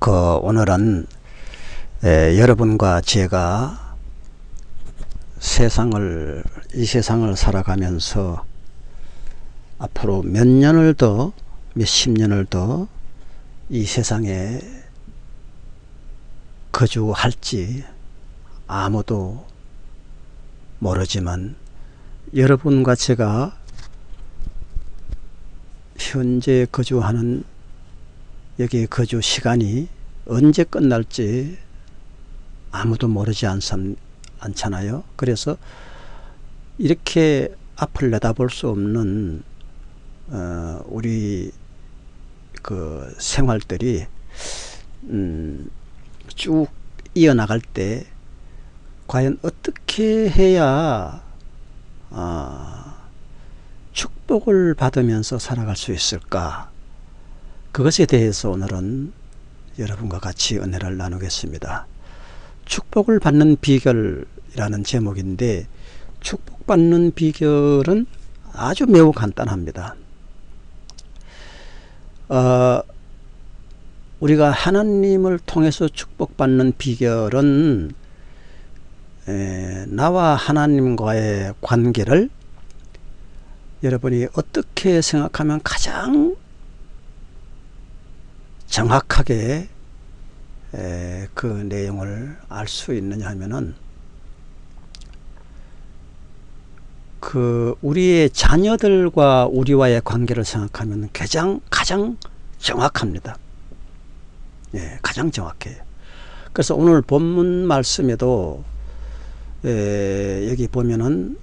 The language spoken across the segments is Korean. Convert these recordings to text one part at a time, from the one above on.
그 오늘은 에, 여러분과 제가 세상을 이 세상을 살아가면서 앞으로 몇 년을 더 몇 십 년을 더 이 세상에 거주할지 아무도 모르지만 여러분과 제가 현재 거주하는 여기 거주 시간이 언제 끝날지 아무도 모르지 않삼, 않잖아요. 그래서 이렇게 앞을 내다볼 수 없는 어, 우리 그 생활들이 음, 쭉 이어나갈 때 과연 어떻게 해야 어, 축복을 받으면서 살아갈 수 있을까 그것에 대해서 오늘은 여러분과 같이 은혜를 나누겠습니다. 축복을 받는 비결이라는 제목인데 축복받는 비결은 아주 매우 간단합니다. 어, 우리가 하나님을 통해서 축복받는 비결은 에, 나와 하나님과의 관계를 여러분이 어떻게 생각하면 가장 정확하게 에, 그 내용을 알 수 있느냐 하면은 그 우리의 자녀들과 우리와의 관계를 생각하면 가장 가장 정확합니다. 예, 가장 정확해요. 그래서 오늘 본문 말씀에도 예, 여기 보면은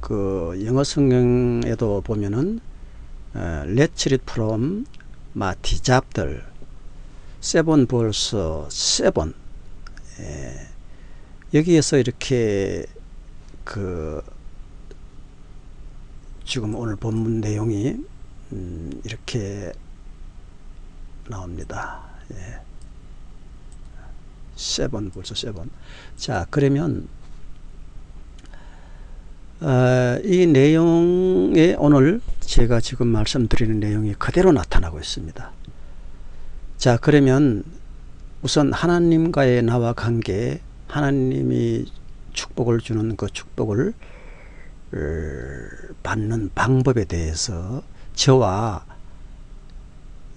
그 영어 성경에도 보면은 어, Let's read from 마티 잡들 세번 벌써 세번 예, 여기에서 이렇게 그 지금 오늘 본문 내용이 음, 이렇게 나옵니다. 예. 세번 벌써 세번. 자 그러면 어, 이 내용에 오늘 제가 지금 말씀드리는 내용이 그대로 나타나고 있습니다. 자 그러면 우선 하나님과의 나와 관계 하나님이 축복을 주는 그 축복을 어, 받는 방법에 대해서 저와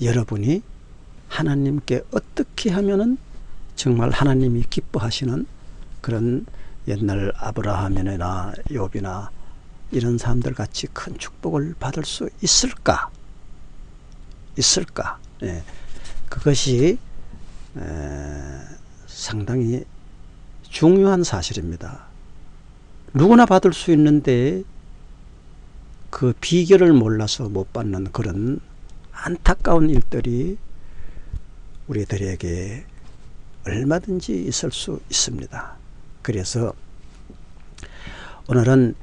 여러분이 하나님께 어떻게 하면은 정말 하나님이 기뻐하시는 그런 옛날 아브라함이나 욥이나 이런 사람들 같이 큰 축복을 받을 수 있을까? 있을까? 예. 그것이 에, 상당히 중요한 사실입니다. 누구나 받을 수 있는데 그 비결을 몰라서 못 받는 그런 안타까운 일들이 우리들에게 얼마든지 있을 수 있습니다. 그래서 오늘은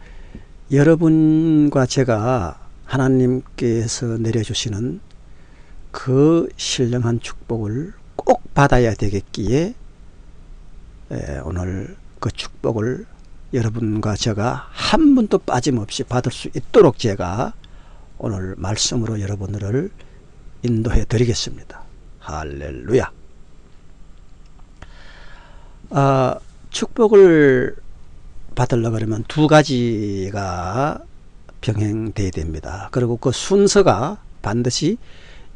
여러분과 제가 하나님께서 내려주시는 그 신령한 축복을 꼭 받아야 되겠기에 오늘 그 축복을 여러분과 제가 한 분도 빠짐없이 받을 수 있도록 제가 오늘 말씀으로 여러분들을 인도해 드리겠습니다. 할렐루야. 아, 축복을 받으려 그러면 두 가지가 병행돼야 됩니다. 그리고 그 순서가 반드시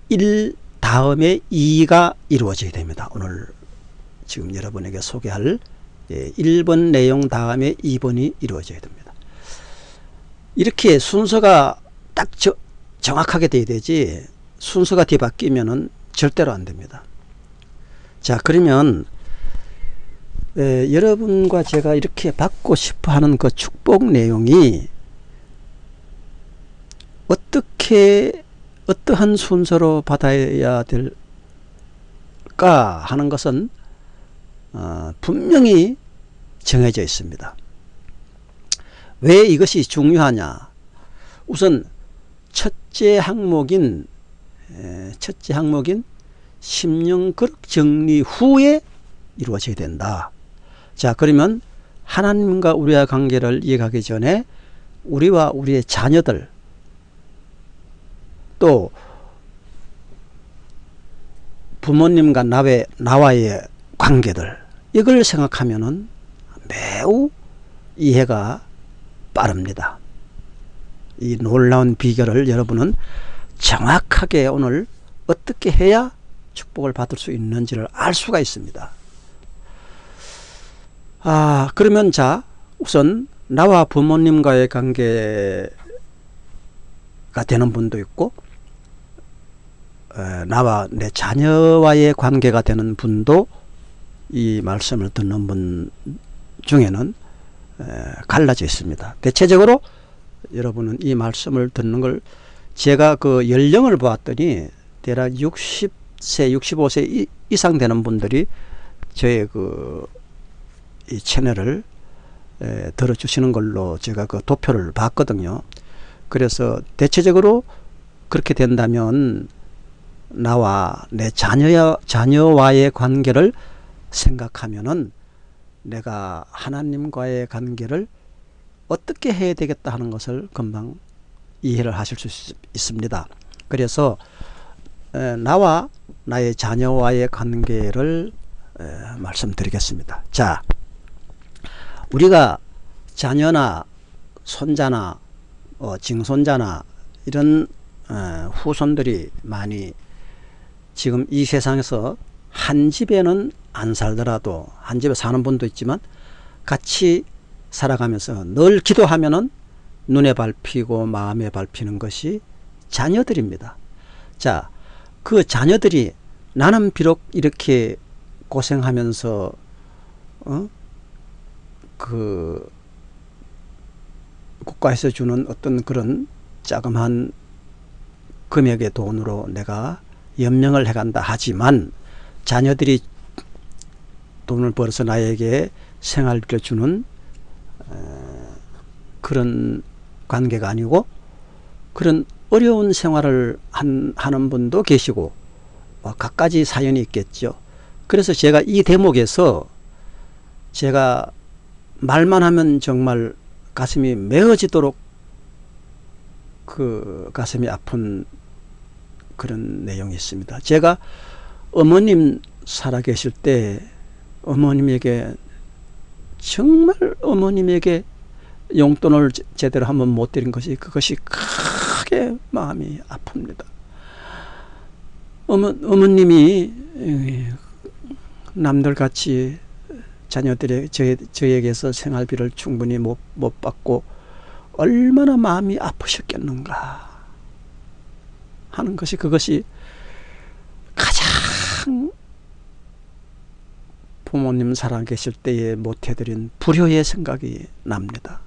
1 다음에 2가 이루어져야 됩니다. 오늘 지금 여러분에게 소개할 1번 예, 내용 다음에 2번이 이루어져야 됩니다. 이렇게 순서가 딱 저, 정확하게 돼야 되지 순서가 뒤바뀌면 절대로 안 됩니다. 자 그러면 에, 여러분과 제가 이렇게 받고 싶어 하는 그 축복 내용이 어떻게 어떠한 순서로 받아야 될까 하는 것은 어, 분명히 정해져 있습니다. 왜 이것이 중요하냐 우선 첫째 항목인 첫째 항목인 심령 그릇 정리 후에 이루어져야 된다. 자 그러면 하나님과 우리와 관계를 이해하기 전에 우리와 우리의 자녀들 또 부모님과 나의, 나와의 관계들 이걸 생각하면 은 매우 이해가 빠릅니다. 이 놀라운 비결을 여러분은 정확하게 오늘 어떻게 해야 축복을 받을 수 있는지를 알 수가 있습니다. 아, 그러면 자, 우선 나와 부모님과의 관계가 되는 분도 있고, 에, 나와 내 자녀와의 관계가 되는 분도 이 말씀을 듣는 분 중에는 에, 갈라져 있습니다. 대체적으로 여러분은 이 말씀을 듣는 걸 제가 그 연령을 보았더니 대략 60세, 65세 이, 이상 되는 분들이 저의 그 이 채널을 에, 들어주시는 걸로 제가 그 도표를 봤거든요. 그래서 대체적으로 그렇게 된다면 나와 내 자녀, 자녀와의 관계를 생각하면은 내가 하나님과의 관계를 어떻게 해야 되겠다 하는 것을 금방 이해를 하실 수 있습니다. 그래서 나와 나의 자녀와의 관계를 말씀드리겠습니다. 자, 우리가 자녀나 손자나 어, 징손자나 이런 어, 후손들이 많이 지금 이 세상에서 한 집에는 안 살더라도 한 집에 사는 분도 있지만 같이 살아가면서 늘 기도하면은 눈에 밟히고 마음에 밟히는 것이 자녀들입니다. 자, 그 자녀들이 나는 비록 이렇게 고생하면서 어? 그 국가에서 주는 어떤 그런 자그마한 금액의 돈으로 내가 연명을 해간다 하지만 자녀들이 돈을 벌어서 나에게 생활비를 주는 그런 관계가 아니고 그런 어려운 생활을 한, 하는 분도 계시고 뭐 각가지 사연이 있겠죠. 그래서 제가 이 대목에서 제가 말만 하면 정말 가슴이 메어지도록 그 가슴이 아픈 그런 내용이 있습니다. 제가 어머님 살아계실 때 어머님에게 정말 어머님에게 용돈을 제대로 한번 못 드린 것이 그것이 크게 마음이 아픕니다. 어머, 어머님이 남들 같이 자녀들의 저, 저에게서 생활비를 충분히 못, 못 받고 얼마나 마음이 아프셨겠는가 하는 것이 그것이 가장 부모님 살아 계실 때에 못 해드린 불효의 생각이 납니다.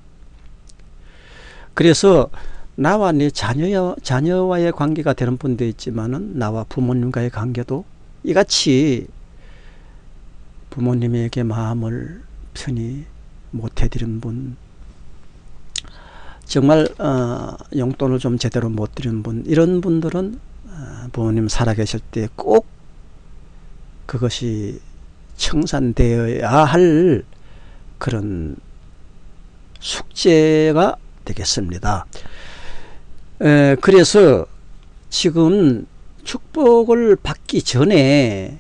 그래서 나와 내 자녀, 자녀와의 관계가 되는 분도 있지만 은 나와 부모님과의 관계도 이같이 부모님에게 마음을 편히 못 해드린 분 정말 어, 용돈을 좀 제대로 못 드리는 분 이런 분들은 어, 부모님 살아계실 때 꼭 그것이 청산되어야 할 그런 숙제가 되겠습니다. 에, 그래서 지금 축복을 받기 전에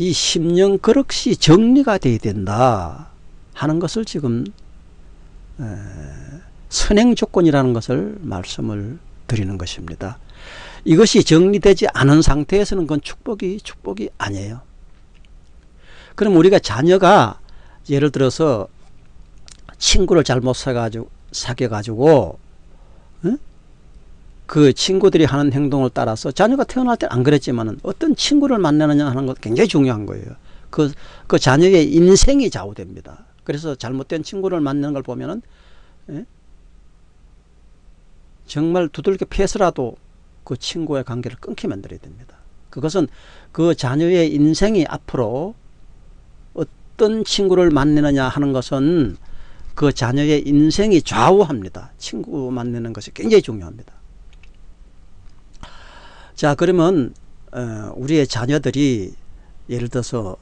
이 심령 그릇이 정리가 돼야 된다 하는 것을 지금 에, 선행 조건이라는 것을 말씀을 드리는 것입니다. 이것이 정리되지 않은 상태에서는 그건 축복이 축복이 아니에요. 그럼 우리가 자녀가 예를 들어서 친구를 잘못 사가지고 사귀어가지고 응? 그 친구들이 하는 행동을 따라서 자녀가 태어날 때 안 그랬지만은 어떤 친구를 만나느냐 하는 것 굉장히 중요한 거예요. 그, 그 자녀의 인생이 좌우됩니다. 그래서 잘못된 친구를 만나는 걸 보면은 예? 정말 두들겨 패서라도 그 친구의 관계를 끊게 만들어야 됩니다. 그것은 그 자녀의 인생이 앞으로 어떤 친구를 만나느냐 하는 것은 그 자녀의 인생이 좌우합니다. 친구 만나는 것이 굉장히 중요합니다. 자 그러면 어, 우리의 자녀들이 예를 들어서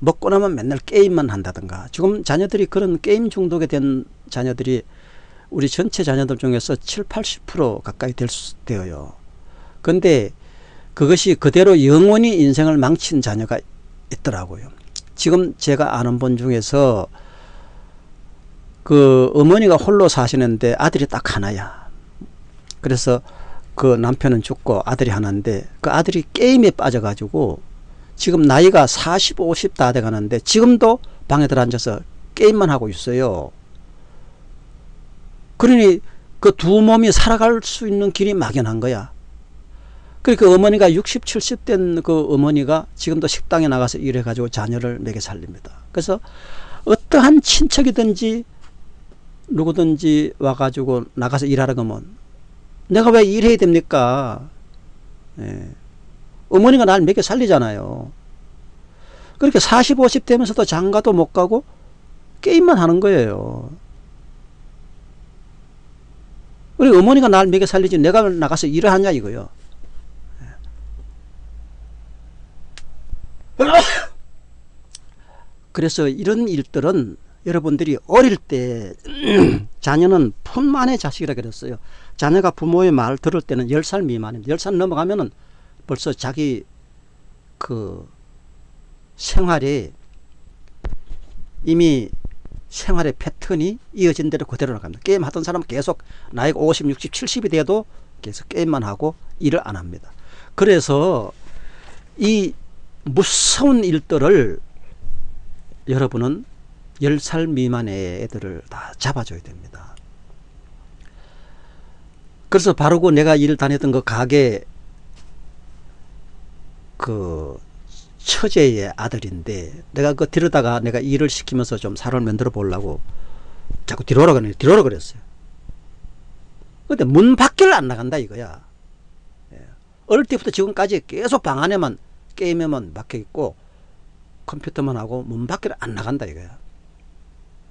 먹고 나면 맨날 게임만 한다든가 지금 자녀들이 그런 게임 중독에 된 자녀들이 우리 전체 자녀들 중에서 7, 80% 가까이 될 수, 되어요. 근데 그것이 그대로 영원히 인생을 망친 자녀가 있더라고요. 지금 제가 아는 분 중에서 그 어머니가 홀로 사시는데 아들이 딱 하나야. 그래서 그 남편은 죽고 아들이 하나인데 그 아들이 게임에 빠져가지고 지금 나이가 40, 50 다 돼가는데 지금도 방에 들어앉아서 게임만 하고 있어요. 그러니 그 두 몸이 살아갈 수 있는 길이 막연한 거야. 그러니까 어머니가 60, 70된 그 어머니가 지금도 식당에 나가서 일해가지고 자녀를 먹여 살립니다. 그래서 어떠한 친척이든지 누구든지 와가지고 나가서 일하라 그러면 내가 왜 일해야 됩니까? 예. 어머니가 날 먹여 살리잖아요. 그렇게 40, 50 되면서도 장가도 못 가고 게임만 하는 거예요. 우리 어머니가 날 먹여 살리지 내가 나가서 일을 하냐 이거요. 그래서 이런 일들은 여러분들이 어릴 때 자녀는 품 안의 자식이라 그랬어요. 자녀가 부모의 말 들을 때는 10살 미만입니다. 10살 넘어가면은 벌써 자기 그 생활이 이미 생활의 패턴이 이어진 대로 그대로 나갑니다. 게임 하던 사람은 계속 나이가 50, 60, 70이 돼도 계속 게임만 하고 일을 안 합니다. 그래서 이 무서운 일들을 여러분은 10살 미만의 애들을 다 잡아줘야 됩니다. 그래서 그 내가 일 다녔던 그 가게 그 처제의 아들인데 내가 그 데려다가 내가 일을 시키면서 좀 살을 만들어 보려고 자꾸 뒤로 오라 그래 뒤로 오라 그랬어요. 근데 문 밖을 안 나간다 이거야. 예. 어릴 때부터 지금까지 계속 방 안에만 게임에만 박혀 있고 컴퓨터만 하고 문 밖을 안 나간다 이거야.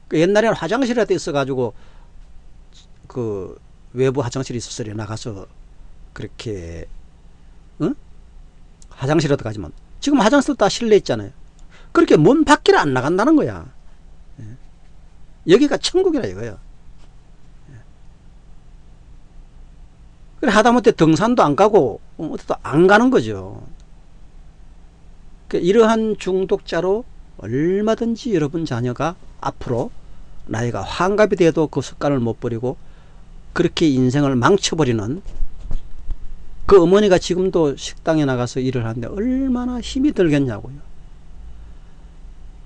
그 옛날에는 화장실에도 있어가지고 그 외부 화장실이 있었어요. 나가서 그렇게 응? 화장실에도 가지만 지금 화장실 다 실내 있잖아요. 그렇게 문 밖을 안 나간다는 거야. 예. 여기가 천국이라 이거예요. 예. 그래 하다못해 등산도 안 가고 어디도 안 가는 거죠. 그 이러한 중독자로 얼마든지 여러분 자녀가 앞으로 나이가 환갑이 돼도 그 습관을 못 버리고 그렇게 인생을 망쳐버리는 그 어머니가 지금도 식당에 나가서 일을 하는데 얼마나 힘이 들겠냐고요.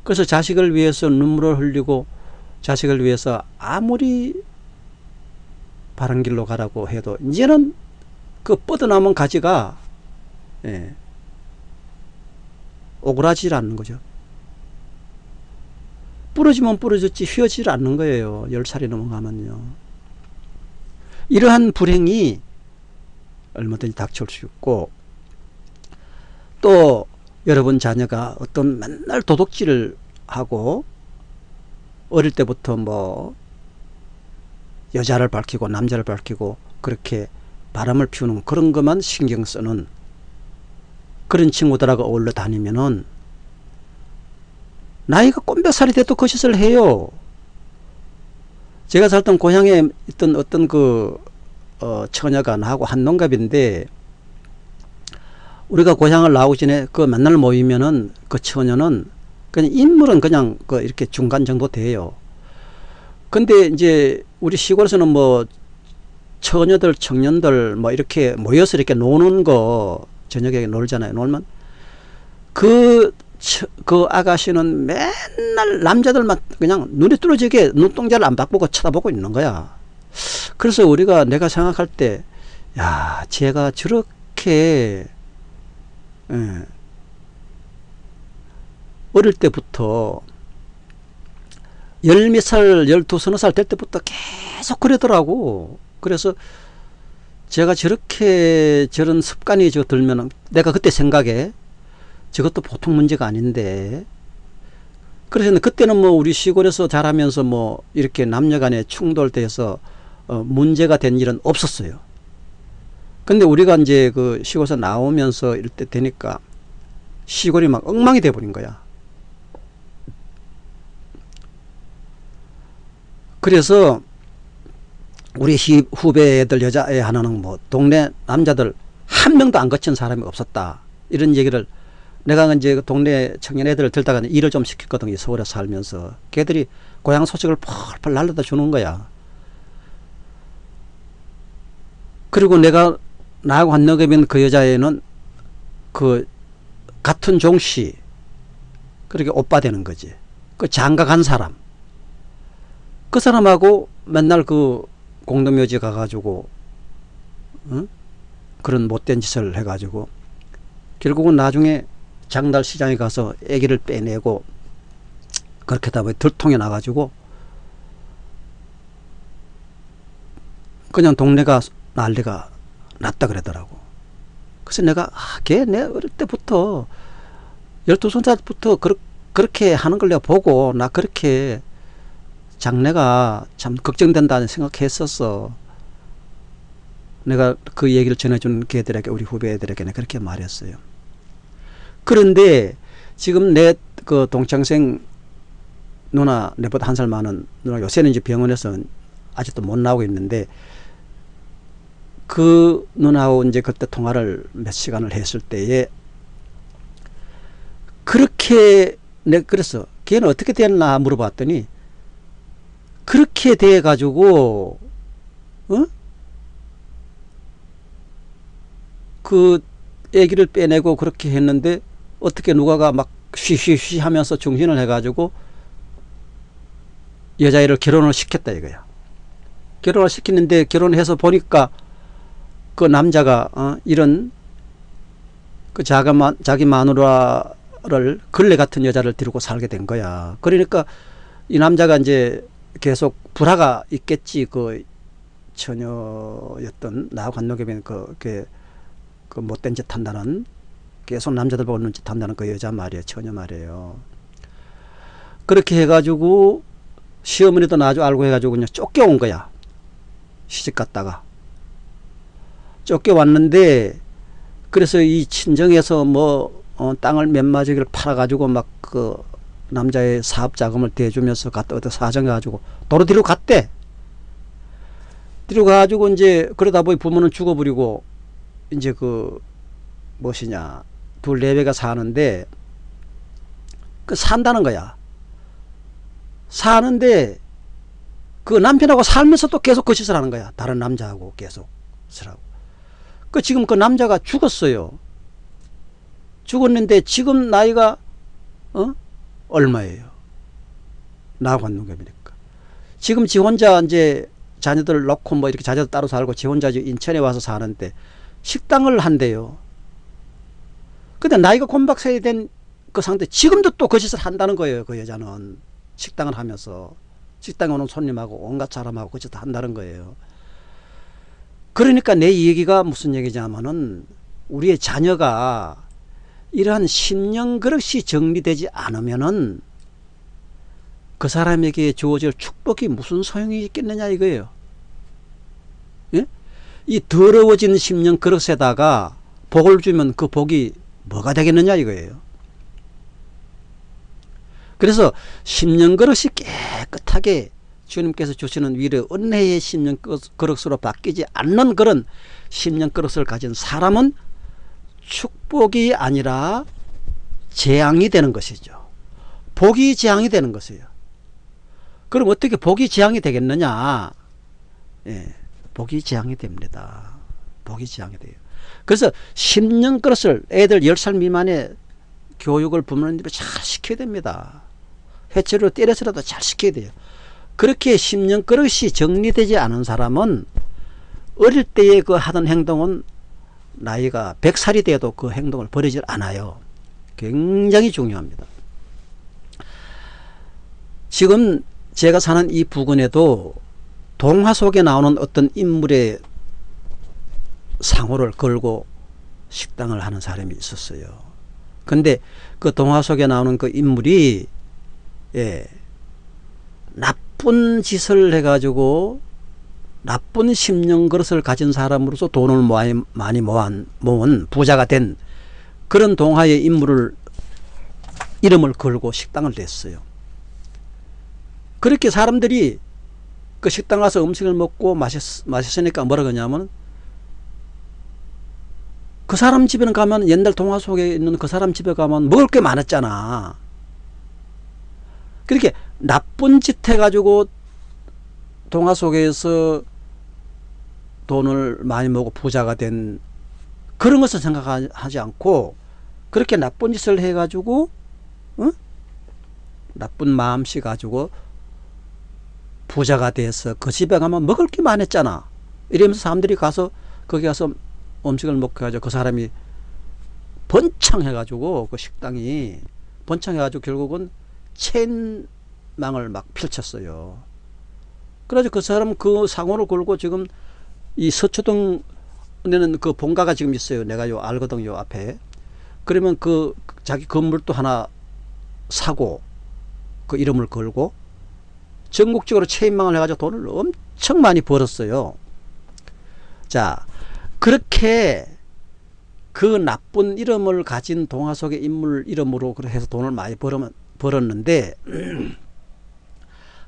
그래서 자식을 위해서 눈물을 흘리고 자식을 위해서 아무리 바른 길로 가라고 해도 이제는 그 뻗어남은 가지가 예, 오그라지질 않는 거죠. 부러지면 부러졌지 휘어지질 않는 거예요. 10살이 넘어가면요. 이러한 불행이 얼마든지 닥칠 수 있고 또 여러분 자녀가 어떤 맨날 도둑질을 하고 어릴 때부터 뭐 여자를 밝히고 남자를 밝히고 그렇게 바람을 피우는 그런 것만 신경 쓰는 그런 친구들하고 어울려 다니면은 나이가 꼰배살이 돼도 그 짓을 해요. 제가 살던 고향에 있던 어떤 그 어, 처녀가 나하고 한 농갑인데 우리가 고향을 나오기 전에 그 맨날 모이면은 그 처녀는 그냥 인물은 그냥 그 이렇게 중간 정도 돼요. 근데 이제 우리 시골에서는 뭐 처녀들 청년들 뭐 이렇게 모여서 이렇게 노는 거 저녁에 놀잖아요. 놀면 그, 그 아가씨는 맨날 남자들만 그냥 눈에 뚫어지게 눈동자를 안 바꾸고 쳐다보고 있는 거야. 그래서 우리가 내가 생각할 때, 야, 제가 저렇게, 예, 어릴 때부터 열몇 살, 열두, 서너 살 될 때부터 계속 그러더라고. 그래서 제가 저렇게 저런 습관이 저 들면은 내가 그때 생각에 저것도 보통 문제가 아닌데 그래서 그때는 뭐 우리 시골에서 자라면서 뭐 이렇게 남녀 간에 충돌돼서 어 문제가 된 일은 없었어요. 근데 우리가 이제 그 시골에서 나오면서 이럴 때 되니까 시골이 막 엉망이 돼 버린 거야. 그래서 우리 후배들 여자애 하나는 뭐 동네 남자들 한 명도 안 거친 사람이 없었다. 이런 얘기를 내가 이제 그 동네 청년 애들을 들다가 일을 좀 시켰거든요. 서울에 살면서. 걔들이 고향 소식을 펄펄 날려다 주는 거야. 그리고 내가 나하고 한너급인 그 여자애는 그 같은 종씨 그렇게 오빠 되는 거지. 그 장가 간 사람. 그 사람하고 맨날 그 공동묘지 가가지고 응? 그런 못된 짓을 해가지고 결국은 나중에 장달 시장에 가서 애기를 빼내고 그렇게 다 들통에 나가지고 그냥 동네가 난리가 났다 그러더라고. 그래서 내가 아, 걔 내 어릴 때부터 열두 손자부터 그렇, 그렇게 하는 걸 내가 보고 나 그렇게 장래가 참 걱정된다는 생각했었어. 내가 그 얘기를 전해준 걔들에게 우리 후배들에게 는 그렇게 말했어요. 그런데 지금 내 그 동창생 누나 내보다 한 살 많은 누나 요새는 이제 병원에서 아직도 못 나오고 있는데 그 누나하고 이제 그때 통화를 몇 시간을 했을 때에 그렇게 내 그래서 걔는 어떻게 됐나 물어봤더니 그렇게 돼 가지고 어? 그 애기를 빼내고 그렇게 했는데 어떻게 누가가 막 쉬쉬쉬 하면서 중신을 해가지고 여자애를 결혼을 시켰다 이거야. 결혼을 시키는데 결혼해서 보니까 그 남자가 어, 이런 그 자가 자기 마누라를 걸레 같은 여자를 데리고 살게 된 거야. 그러니까 이 남자가 이제 계속 불화가 있겠지 그 처녀였던 한노겸이 그, 그, 그 못된 짓 한다는 계속 남자들 보고 눈짓 한다는 그 여자 말이에요. 처녀 말이에요. 그렇게 해가지고 시어머니도 나중 알고 해가지고 그냥 쫓겨온 거야. 시집 갔다가. 쫓겨왔는데 그래서 이 친정에서 뭐 어, 땅을 몇 마지기를 팔아가지고 막 그 남자의 사업 자금을 대주면서 갔다 어디 사정해가지고 도로 뒤로 갔대. 뒤로 가가지고 이제 그러다 보니 부모는 죽어버리고 이제 그 무엇이냐 둘 네 배가 사는데 그 산다는 거야. 사는데 그 남편하고 살면서 또 계속 그 짓을 하는 거야. 다른 남자하고 계속 쓰라고. 그 지금 그 남자가 죽었어요. 죽었는데 지금 나이가 어 얼마예요? 나하고 한농협이니까. 지금 지 혼자 이제 자녀들 놓고 뭐 이렇게 자녀들 따로 살고 지 혼자 인천에 와서 사는데 식당을 한대요. 근데 나이가 곤박세이 된그 상태 지금도 또그 짓을 한다는 거예요. 그 여자는 식당을 하면서 식당에 오는 손님하고 온갖 사람하고 그 짓을 한다는 거예요. 그러니까 내 얘기가 무슨 얘기냐면은 우리의 자녀가 이러한 심령 그릇이 정리되지 않으면은 그 사람에게 주어질 축복이 무슨 소용이 있겠느냐 이거예요. 예? 이 더러워진 심령 그릇에다가 복을 주면 그 복이 뭐가 되겠느냐 이거예요. 그래서 심령 그릇이 깨끗하게 주님께서 주시는 위로 은혜의 심령 그릇으로 바뀌지 않는 그런 심령 그릇을 가진 사람은 축복이 아니라 재앙이 되는 것이죠. 복이 재앙이 되는 것이에요. 그럼 어떻게 복이 재앙이 되겠느냐? 예, 복이 재앙이 됩니다. 복이 재앙이 돼요. 그래서 10년 그릇을 애들 10살 미만의 교육을 부모님들이 잘 시켜야 됩니다. 해체로 때려서라도 잘 시켜야 돼요. 그렇게 10년 그릇이 정리되지 않은 사람은 어릴 때에 그 하던 행동은 나이가 100살이 돼도 그 행동을 버리질 않아요. 굉장히 중요합니다. 지금 제가 사는 이 부근에도 동화 속에 나오는 어떤 인물의 상호를 걸고 식당을 하는 사람이 있었어요. 근데 그 동화 속에 나오는 그 인물이 예, 나쁜 짓을 해가지고 나쁜 심령 그릇을 가진 사람으로서 돈을 많이 모은, 모은 부자가 된 그런 동화의 인물을 이름을 걸고 식당을 냈어요. 그렇게 사람들이 그 식당 가서 음식을 먹고 마셨, 마셨으니까 뭐라 그러냐면 그 사람 집에는 가면 옛날 동화 속에 있는 그 사람 집에 가면 먹을 게 많았잖아. 그렇게 나쁜 짓 해가지고 동화 속에서 돈을 많이 먹고 부자가 된 그런 것을 생각하지 않고 그렇게 나쁜 짓을 해가지고 어? 나쁜 마음씨 가지고 부자가 돼서 그 집에 가면 먹을 게 많았잖아. 이러면서 사람들이 가서 거기 가서 음식을 먹고 가지고 그 사람이 번창해가지고 그 식당이 번창해가지고 결국은 체인망을 막 펼쳤어요. 그래가지고 그 사람 그 상호를 걸고 지금 이 서초동 내는 그 본가가 지금 있어요. 내가 요 알거든 요 앞에. 그러면 그 자기 건물도 하나 사고 그 이름을 걸고 전국적으로 체인망을 해가지고 돈을 엄청 많이 벌었어요. 자, 그렇게 그 나쁜 이름을 가진 동화 속의 인물 이름으로 해서 돈을 많이 벌었는데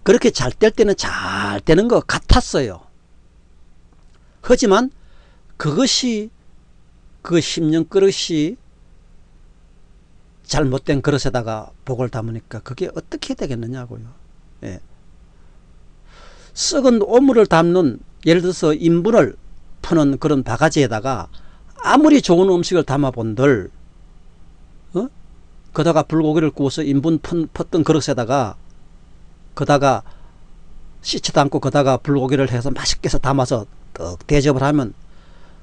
그렇게 잘 될 때는 잘 되는 것 같았어요. 하지만 그것이 그 10년 그릇이 잘못된 그릇에다가 복을 담으니까 그게 어떻게 되겠느냐고요. 예. 썩은 오물을 담는 예를 들어서 인분을 푸는 그런 바가지에다가 아무리 좋은 음식을 담아본들 어? 거다가 불고기를 구워서 인분 폈던 그릇에다가 거다가 씻지도 않고 거다가 불고기를 해서 맛있게 해서 담아서 떡 대접을 하면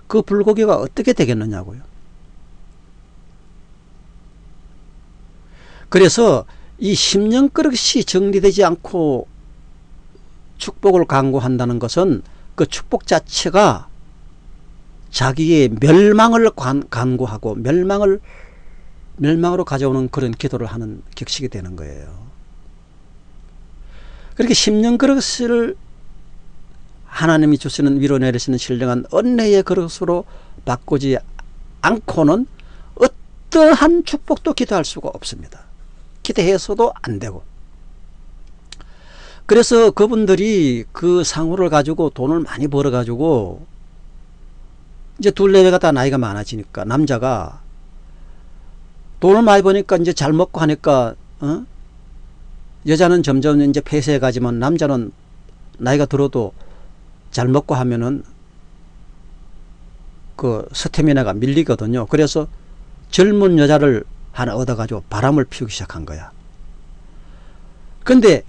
그 불고기가 어떻게 되겠느냐고요. 그래서 이 10년 그릇이 정리되지 않고 축복을 강구한다는 것은 그 축복 자체가 자기의 멸망을 간구하고 멸망을 멸망으로 가져오는 그런 기도를 하는 격식이 되는 거예요. 그렇게 10년 그릇을 하나님이 주시는 위로 내리시는 신령한 은혜의 그릇으로 바꾸지 않고는 어떠한 축복도 기도할 수가 없습니다. 기대해서도 안 되고 그래서 그분들이 그 상호를 가지고 돈을 많이 벌어 가지고 이제 둘레배가 다 나이가 많아지니까 남자가 돈을 많이 버니까 이제 잘 먹고 하니까 어? 여자는 점점 이제 폐쇄해 가지만 남자는 나이가 들어도 잘 먹고 하면은 그 스태미나가 밀리거든요. 그래서 젊은 여자를 하나 얻어가지고 바람을 피우기 시작한 거야. 근데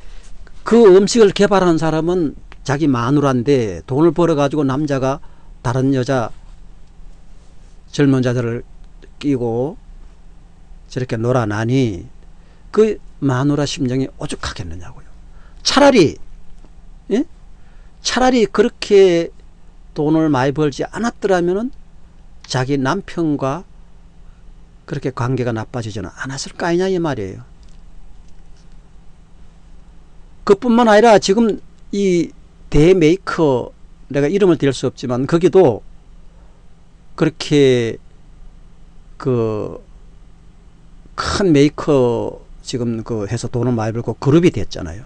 그 음식을 개발한 사람은 자기 마누라인데 돈을 벌어가지고 남자가 다른 여자 젊은 자들을 끼고 저렇게 놀아나니 그 마누라 심정이 오죽하겠느냐고요. 차라리 예? 차라리 그렇게 돈을 많이 벌지 않았더라면은 자기 남편과 그렇게 관계가 나빠지지는 않았을 거 아니냐 이 말이에요. 그뿐만 아니라 지금 이 대메이커 내가 이름을 댈수 없지만 거기도 그렇게 그 큰 메이커 지금 그 해서 돈을 많이 벌고 그룹이 됐잖아요.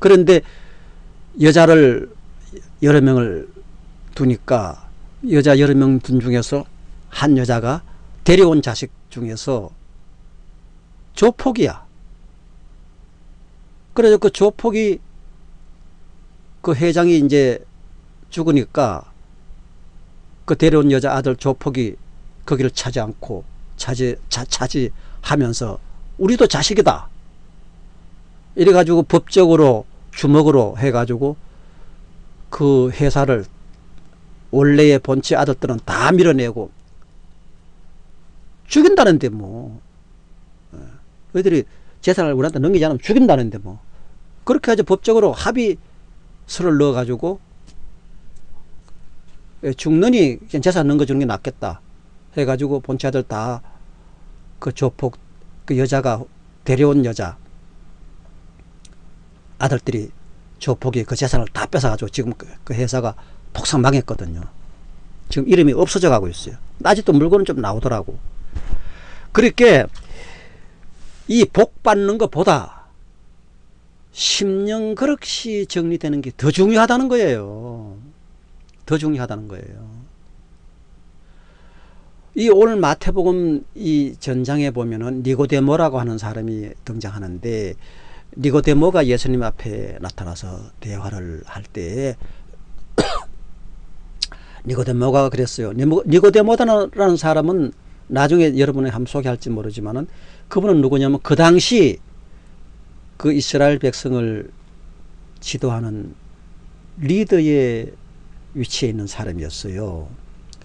그런데 여자를 여러 명을 두니까 여자 여러 명 둔 중에서 한 여자가 데려온 자식 중에서 조폭이야. 그래서 그 조폭이 그 회장이 이제 죽으니까 그 데려온 여자 아들 조폭이 거기를 차지 않고 차지, 차, 차지하면서 우리도 자식이다. 이래가지고 법적으로 주먹으로 해가지고 그 회사를 원래의 본체 아들들은 다 밀어내고 죽인다는데 뭐. 너희들이 재산을 우리한테 넘기지 않으면 죽인다는데 뭐. 그렇게 해서 법적으로 합의서를 넣어가지고 죽느니 재산 넘겨주는 게 낫겠다 해가지고 본체 아들 다 그 조폭 그 여자가 데려온 여자 아들들이 조폭이 그 재산을 다 뺏어가지고 지금 그, 그 회사가 폭삭 망했거든요. 지금 이름이 없어져 가고 있어요. 아직도 물건은 좀 나오더라고. 그렇게 이 복 받는 것보다 10년 그릇이 정리되는 게 더 중요하다는 거예요. 더 중요하다는 거예요. 이 오늘 마태복음 이 전장에 보면은 니고데모라고 하는 사람이 등장하는데 니고데모가 예수님 앞에 나타나서 대화를 할 때에 니고데모가 그랬어요. 니고데모라는 사람은 나중에 여러분이 함 소개할지 모르지만은 그분은 누구냐면 그 당시 그 이스라엘 백성을 지도하는 리더의 위치에 있는 사람이었어요.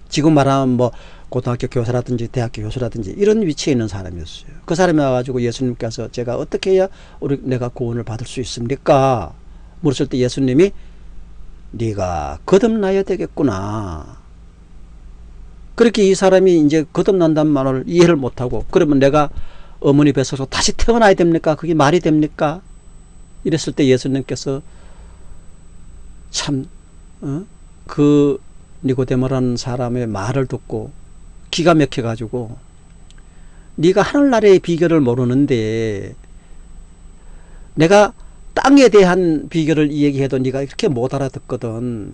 지금 말하면 뭐 고등학교 교사라든지 대학교 교수라든지 이런 위치에 있는 사람이었어요. 그 사람이 와가지고 예수님께서 제가 어떻게 해야 우리 내가 구원을 받을 수 있습니까? 물었을 때 예수님이 네가 거듭나야 되겠구나. 그렇게 이 사람이 이제 거듭난다는 말을 이해를 못하고 그러면 내가 어머니 뱃속에서 다시 태어나야 됩니까? 그게 말이 됩니까? 이랬을 때 예수님께서 참, 어? 그 니고데모라는 사람의 말을 듣고 기가 막혀 가지고 네가 하늘나라의 비결을 모르는데 내가 땅에 대한 비결을 이야기해도 네가 이렇게 못 알아듣거든.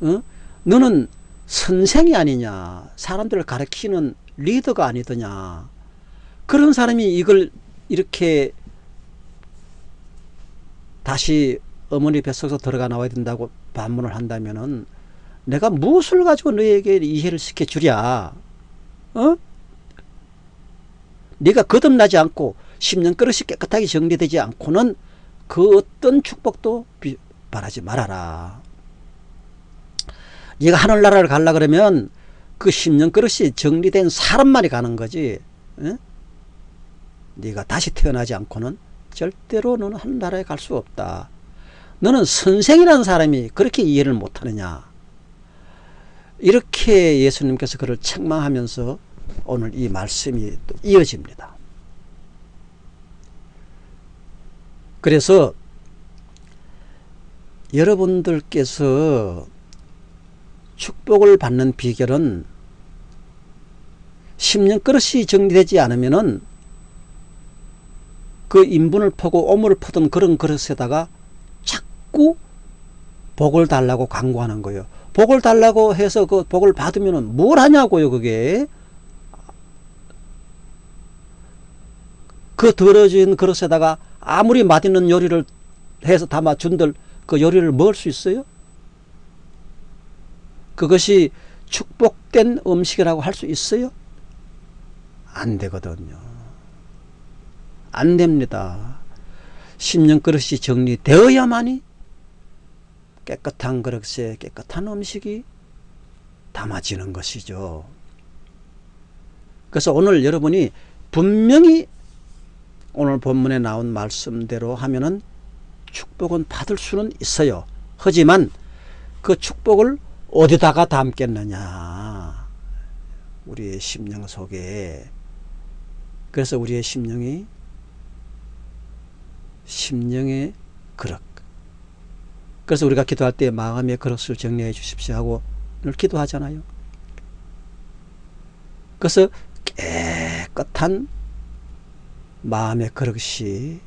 어? 너는 선생이 아니냐. 사람들을 가르치는 리더가 아니더냐. 그런 사람이 이걸 이렇게 다시 어머니 뱃속에서 들어가 나와야 된다고 반문을 한다면은 내가 무엇을 가지고 너에게 이해를 시켜주랴 어? 네가 거듭나지 않고 10년 그릇이 깨끗하게 정리되지 않고는 그 어떤 축복도 바라지 말아라 네가 하늘나라를 가려 그러면 그 10년 그릇이 정리된 사람만이 가는 거지 어? 네가 다시 태어나지 않고는 절대로 너는 하늘나라에 갈 수 없다 너는 선생이라는 사람이 그렇게 이해를 못하느냐 이렇게 예수님께서 그를 책망하면서 오늘 이 말씀이 또 이어집니다. 그래서 여러분들께서 축복을 받는 비결은 10년 그릇이 정리되지 않으면 은 그 인분을 퍼고 오물을 퍼던 그런 그릇에다가 자꾸 복을 달라고 광고하는 거예요. 복을 달라고 해서 그 복을 받으면 뭘 하냐고요 그게 그 더러진 그릇에다가 아무리 맛있는 요리를 해서 담아 준들 그 요리를 먹을 수 있어요? 그것이 축복된 음식이라고 할 수 있어요? 안 되거든요. 안 됩니다. 10년 그릇이 정리되어야만이 깨끗한 그릇에 깨끗한 음식이 담아지는 것이죠. 그래서 오늘 여러분이 분명히 오늘 본문에 나온 말씀대로 하면은 축복은 받을 수는 있어요. 하지만 그 축복을 어디다가 담겠느냐. 우리의 심령 속에. 그래서 우리의 심령이 심령의 그릇. 그래서 우리가 기도할 때 마음의 그릇을 정리해 주십시오 하고 늘 기도하잖아요. 그래서 깨끗한 마음의 그릇이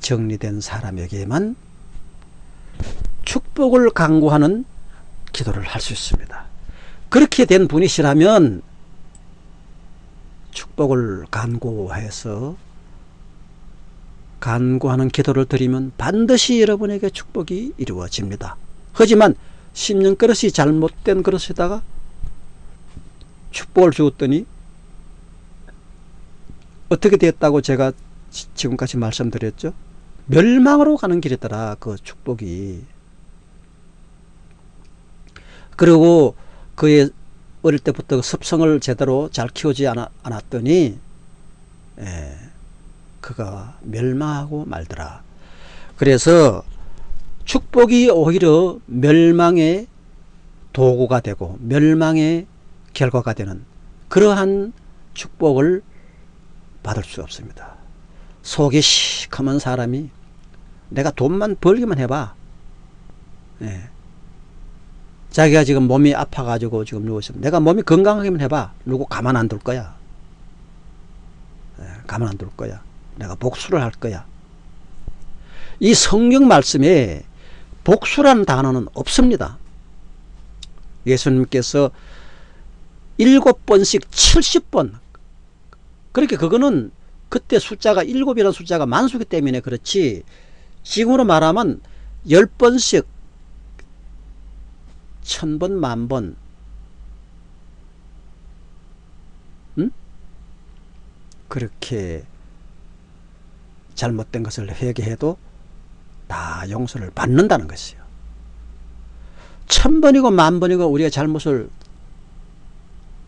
정리된 사람에게만 축복을 강구하는 기도를 할 수 있습니다. 그렇게 된 분이시라면 축복을 간구해서 간구하는 기도를 드리면 반드시 여러분에게 축복이 이루어집니다. 하지만 10년 그릇이 잘못된 그릇에다가 축복을 주었더니 어떻게 됐다고 제가 지금까지 말씀드렸죠? 멸망으로 가는 길이더라 그 축복이 그리고 그의 어릴 때부터 습성을 제대로 잘 키우지 않았더니 예, 그가 멸망하고 말더라. 그래서 축복이 오히려 멸망의 도구가 되고 멸망의 결과가 되는 그러한 축복을 받을 수 없습니다. 속이 시커먼 사람이 내가 돈만 벌기만 해봐. 예. 자기가 지금 몸이 아파가지고 지금 누워있으면 내가 몸이 건강하기만 해봐. 누구 가만 안 둘 거야. 예, 가만 안 둘 거야. 내가 복수를 할 거야. 이 성경 말씀에 복수라는 단어는 없습니다. 예수님께서 일곱 번씩 70번 그렇게 그거는 그때 숫자가 일곱이라는 숫자가 만수기 때문에 그렇지 지금으로 말하면 열 번씩 천 번, 만 번, 응? 그렇게 잘못된 것을 회개해도 다 용서를 받는다는 것이요. 천 번이고 만 번이고 우리가 잘못을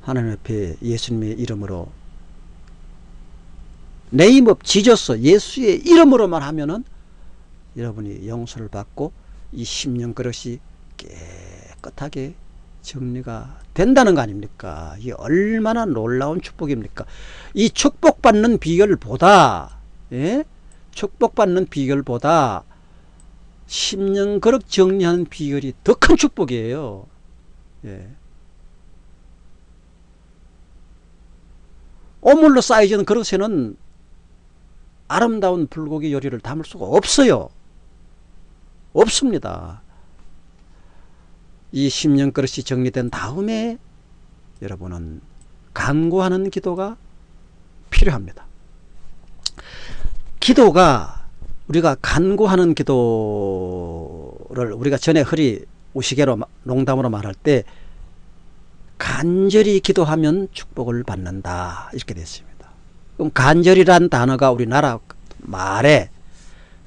하나님 앞에 예수님의 이름으로 name of Jesus 예수의 이름으로만 하면은 여러분이 용서를 받고 이 심령 그릇이 깨끗하게 정리가 된다는 거 아닙니까? 이게 얼마나 놀라운 축복입니까? 이 축복받는 비결보다 예? 축복받는 비결보다 10년 그릇 정리하는 비결이 더 큰 축복이에요. 예. 오물로 쌓여진 그릇에는 아름다운 불고기 요리를 담을 수가 없어요. 없습니다. 이 10년 그릇이 정리된 다음에 여러분은 간구하는 기도가 필요합니다. 기도가 우리가 간구하는 기도를 우리가 전에 허리 우시개로 농담으로 말할 때 간절히 기도하면 축복을 받는다 이렇게 됐습니다. 그럼 간절이란 단어가 우리나라 말에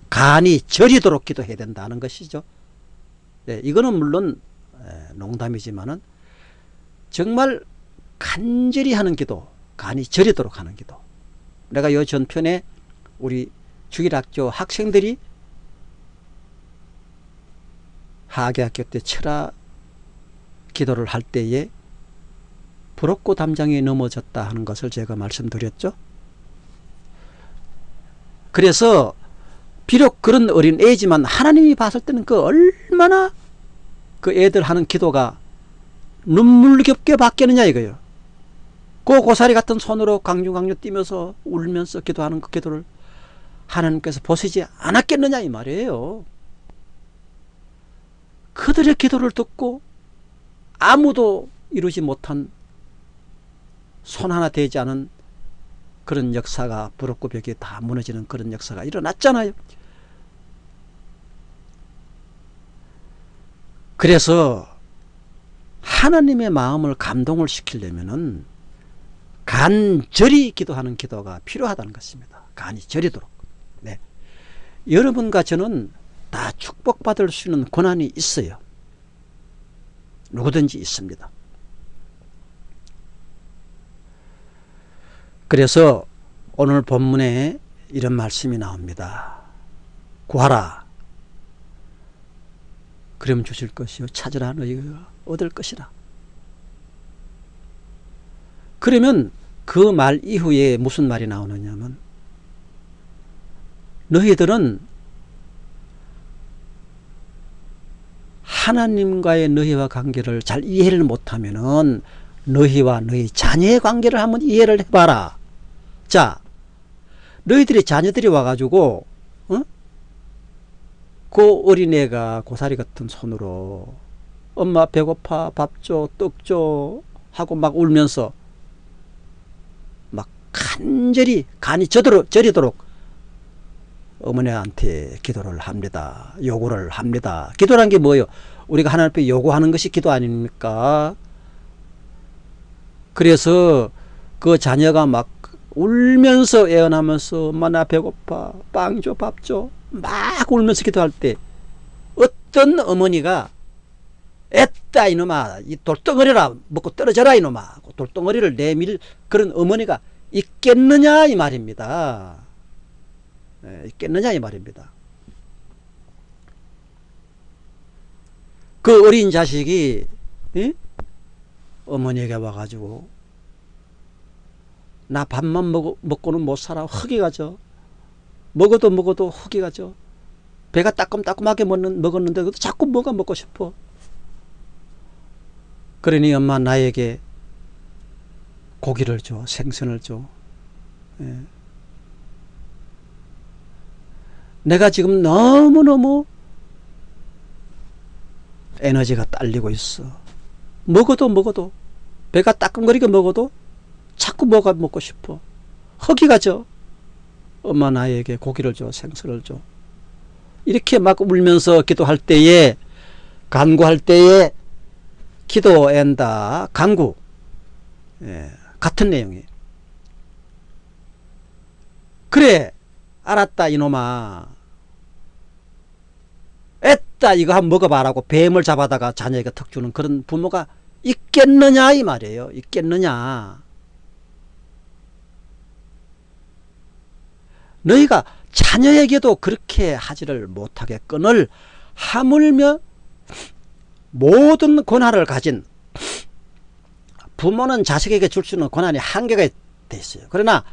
간이 저리도록 기도해야 된다는 것이죠. 네, 이거는 물론 농담이지만은 정말 간절히 하는 기도, 간이 저리도록 하는 기도. 내가 요 전편에 우리 주일학교 학생들이 하계학교 때 철학 기도를 할 때에 부럽고 담장에 넘어졌다 하는 것을 제가 말씀드렸죠. 그래서 비록 그런 어린 애지만 하나님이 봤을 때는 그 얼마나 그 애들 하는 기도가 눈물겹게 바뀌느냐 이거예요. 그 고사리 같은 손으로 강중강주 뛰면서 울면서 기도하는 그 기도를 하나님께서 보시지 않았겠느냐 이 말이에요. 그들의 기도를 듣고 아무도 이루지 못한 손 하나 되지 않은 그런 역사가 부럽고 벽이 다 무너지는 그런 역사가 일어났잖아요. 그래서 하나님의 마음을 감동을 시키려면은 간절히 기도하는 기도가 필요하다는 것입니다. 간이 저리도록. 네. 여러분과 저는 다 축복받을 수 있는 권한이 있어요. 누구든지 있습니다. 그래서 오늘 본문에 이런 말씀이 나옵니다. 구하라. 그럼 주실 것이요. 찾으라 너희가 얻을 것이라. 그러면 그 말 이후에 무슨 말이 나오느냐면 너희들은 하나님과의 너희와 관계를 잘 이해를 못하면은 너희와 너희 자녀의 관계를 한번 이해를 해봐라. 자, 너희들의 자녀들이 와가지고 어? 그 어린애가 고사리 같은 손으로 엄마 배고파 밥 줘, 떡 줘 하고 막 울면서 막 간절히 간이 저도록, 저리도록 어머니한테 기도를 합니다. 요구를 합니다. 기도란 게 뭐예요? 우리가 하나님 앞에 요구하는 것이 기도 아닙니까? 그래서 그 자녀가 막 울면서 애원하면서 엄마 나 배고파 빵 줘 밥 줘 막 울면서 기도할 때 어떤 어머니가 애따 이놈아 이 돌덩어리라 먹고 떨어져라 이놈아 돌덩어리를 내밀 그런 어머니가 있겠느냐 이 말입니다 예, 있겠느냐 이 말입니다. 그 어린 자식이 예? 어머니에게 와가지고 나 밥만 먹, 먹고는 못 살아 흙이 가죠. 먹어도 먹어도 흙이 가죠. 배가 따끔따끔하게 먹는, 먹었는데 자꾸 뭐가 먹고 싶어. 그러니 엄마 나에게 고기를 줘 생선을 줘. 예. 내가 지금 너무너무 에너지가 딸리고 있어. 먹어도 먹어도 배가 따끔거리게 먹어도 자꾸 뭐가 먹고 싶어. 허기가 져. 엄마 나에게 고기를 줘, 생선을 줘. 이렇게 막 울면서 기도할 때에, 간구할 때에, 기도한다, 간구. 예, 같은 내용이에요. 그래, 알았다, 이놈아. 애따, 이거 한번 먹어봐라고 뱀을 잡아다가 자녀에게 턱 주는 그런 부모가 있겠느냐, 이 말이에요. 있겠느냐. 너희가 자녀에게도 그렇게 하지를 못하게 끈을 하물며 모든 권한을 가진 부모는 자식에게 줄 수 있는 권한이 한계가 돼 있어요. 그러나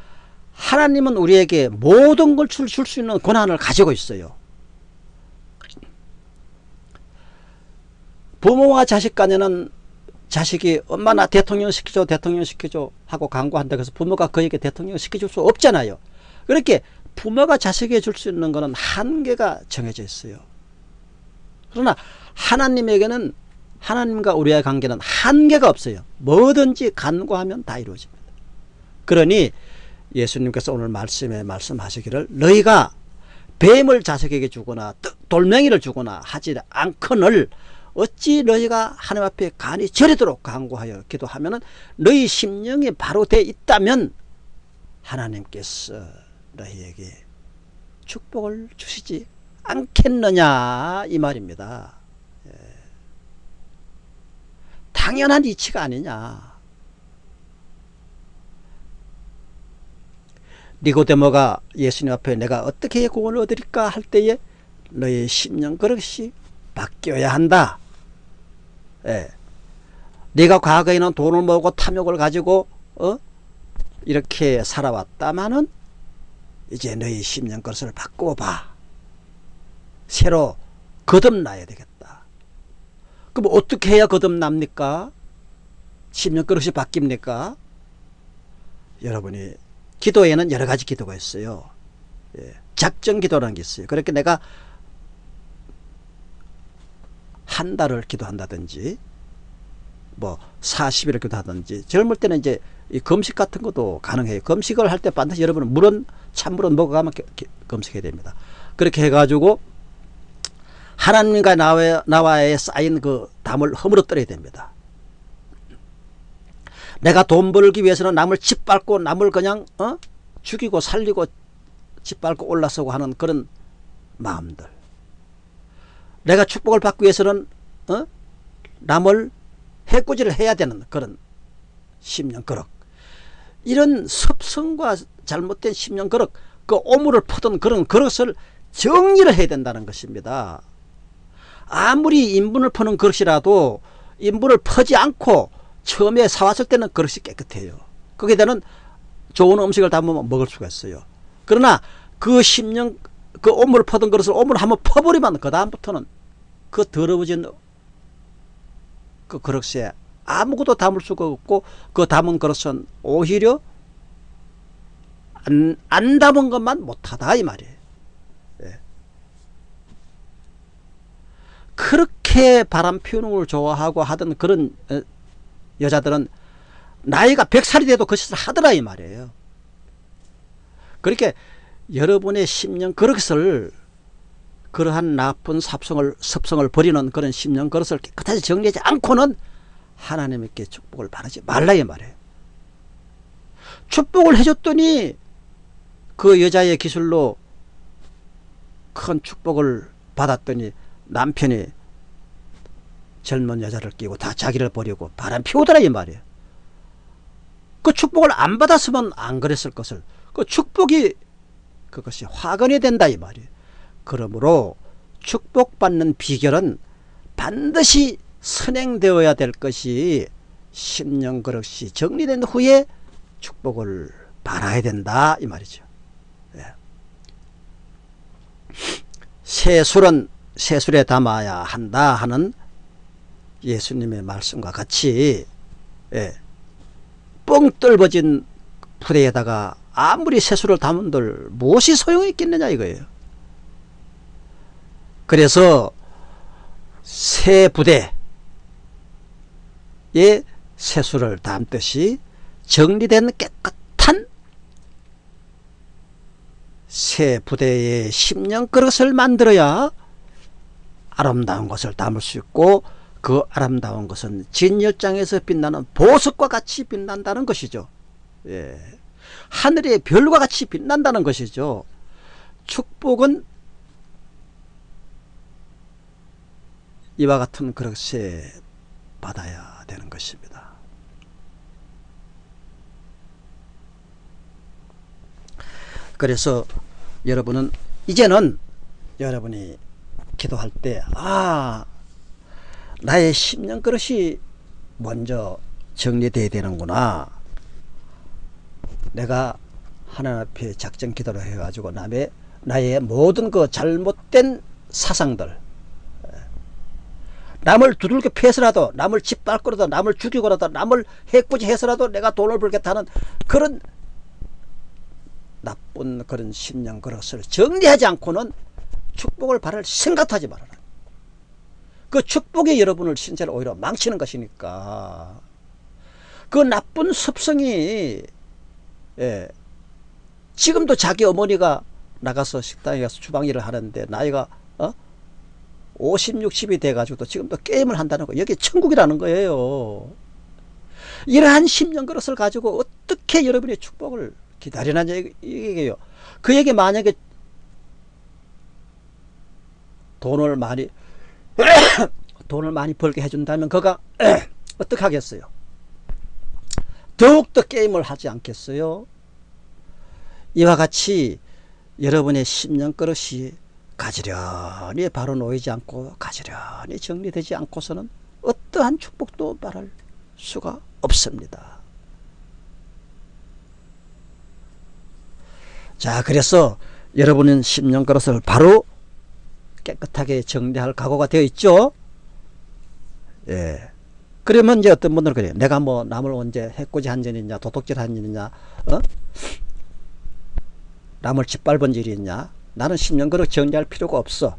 하나님은 우리에게 모든 걸 줄 수 있는 권한을 가지고 있어요. 부모와 자식 간에는 자식이 엄마 나 대통령 시켜줘 대통령 시켜줘 하고 강구한다 그래서 부모가 그에게 대통령 시켜줄 수 없잖아요. 그렇게 부모가 자식에게 줄 수 있는 것은 한계가 정해져 있어요. 그러나 하나님에게는 하나님과 우리의 관계는 한계가 없어요. 뭐든지 간구하면 다 이루어집니다. 그러니 예수님께서 오늘 말씀에 말씀하시기를 너희가 뱀을 자식에게 주거나 돌멩이를 주거나 하지 않거늘 어찌 너희가 하나님 앞에 간이 저리도록 간구하여 기도하면 너희 심령이 바로 돼 있다면 하나님께서 너희에게 축복을 주시지 않겠느냐 이 말입니다. 예. 당연한 이치가 아니냐. 니고데모가 예수님 앞에 내가 어떻게 구원을 얻을까 할 때에 너의 심령 그릇이 바뀌어야 한다. 예. 네가 과거에는 돈을 모으고 탐욕을 가지고 어? 이렇게 살아왔다마는 이제 너희 심령 것을 바꿔봐. 새로 거듭나야 되겠다. 그럼 어떻게 해야 거듭납니까? 심령 그릇이 바뀝니까? 여러분이 기도에는 여러 가지 기도가 있어요. 예, 작정 기도라는 게 있어요. 그렇게 내가 한 달을 기도한다든지 뭐 40일을 기도하든지 젊을 때는 이제 이 검식 같은 것도 가능해요. 검식을 할 때 반드시 여러분은 물은 찬물은 먹어가면 검식해야 됩니다. 그렇게 해가지고 하나님과 나와, 나와의 쌓인 그 담을 허물어뜨려야 됩니다. 내가 돈 벌기 위해서는 남을 짓밟고 남을 그냥 어? 죽이고 살리고 짓밟고 올라서고 하는 그런 마음들. 내가 축복을 받기 위해서는 어? 남을 해꾸지를 해야 되는 그런 심령 그릇. 이런 섭성과 잘못된 심령 그릇, 그 오물을 퍼던 그런 그릇을 정리를 해야 된다는 것입니다. 아무리 인분을 퍼는 그릇이라도 인분을 퍼지 않고 처음에 사왔을 때는 그릇이 깨끗해요. 거기에 대한 좋은 음식을 담으면 먹을 수가 있어요. 그러나 그 심령, 그 오물을 퍼던 그릇을 오물을 한번 퍼버리면 그 다음부터는 그 더러워진 그 그릇에 아무것도 담을 수가 없고 그 담은 그릇은 오히려 안, 안 담은 것만 못하다 이 말이에요. 예. 그렇게 바람 피우는 걸 좋아하고 하던 그런 어, 여자들은 나이가 100살이 돼도 그 짓을 하더라 이 말이에요. 그렇게 여러분의 심령 그릇을 그러한 나쁜 삽성을 섭성을 버리는 그런 심령 그릇을 깨끗하게 정리하지 않고는 하나님께 축복을 바라지 말라 이 말이에요. 축복을 해줬더니 그 여자의 기술로 큰 축복을 받았더니 남편이 젊은 여자를 끼고 다 자기를 버리고 바람 피우더라 이 말이에요. 그 축복을 안 받았으면 안 그랬을 것을 그 축복이 그것이 화근이 된다 이 말이에요. 그러므로 축복받는 비결은 반드시 선행되어야 될 것이 심령 그릇이 정리된 후에 축복을 바라야 된다 이 말이죠. 예. 새술은 새술에 담아야 한다 하는 예수님의 말씀과 같이 예. 뻥 뚫어진 부대에다가 아무리 새술을 담은들 무엇이 소용이 있겠느냐 이거예요. 그래서 새 부대 예, 세수를 담듯이 정리된 깨끗한 새 부대의 10년 그릇을 만들어야 아름다운 것을 담을 수 있고 그 아름다운 것은 진열장에서 빛나는 보석과 같이 빛난다는 것이죠. 예. 하늘의 별과 같이 빛난다는 것이죠. 축복은 이와 같은 그릇에 받아야 되는 것입니다. 그래서 여러분은 이제는 여러분이 기도할 때 아 나의 10년 그릇이 먼저 정리돼야 되는구나 내가 하나님 앞에 작전 기도를 해가지고 남의 나의 모든 그 잘못된 사상들 남을 두들겨 패서라도 남을 짓밟고라도 남을 죽이고라도 남을 해꾸지 해서라도 내가 돈을 벌겠다는 그런 나쁜 그런 심령 그릇을 정리하지 않고는 축복을 바랄 생각도 하지 말아라. 그 축복이 여러분을 신체를 오히려 망치는 것이니까 그 나쁜 습성이 예, 지금도 자기 어머니가 나가서 식당에 가서 주방 일을 하는데 나이가 어? 50, 60이 돼가지고 또 지금도 게임을 한다는 거 여기 천국이라는 거예요. 이러한 10년 그릇을 가지고 어떻게 여러분의 축복을 기다리는 얘기예요. 그에게 만약에 돈을 많이 돈을 많이 벌게 해준다면 그가 어떻게 하겠어요? 더욱더 게임을 하지 않겠어요? 이와 같이 여러분의 10년 그릇이 가지런히 바로 놓이지 않고 가지런히 정리되지 않고서는 어떠한 축복도 말할 수가 없습니다. 자 그래서 여러분은 10년 그릇을 바로 깨끗하게 정리할 각오가 되어 있죠. 예. 그러면 이제 어떤 분들은 그래요. 내가 뭐 남을 언제 해코지 한 일이냐, 도둑질 한 일이냐, 어? 남을 짓밟은 일이 있냐. 나는 10년 그릇 정리할 필요가 없어.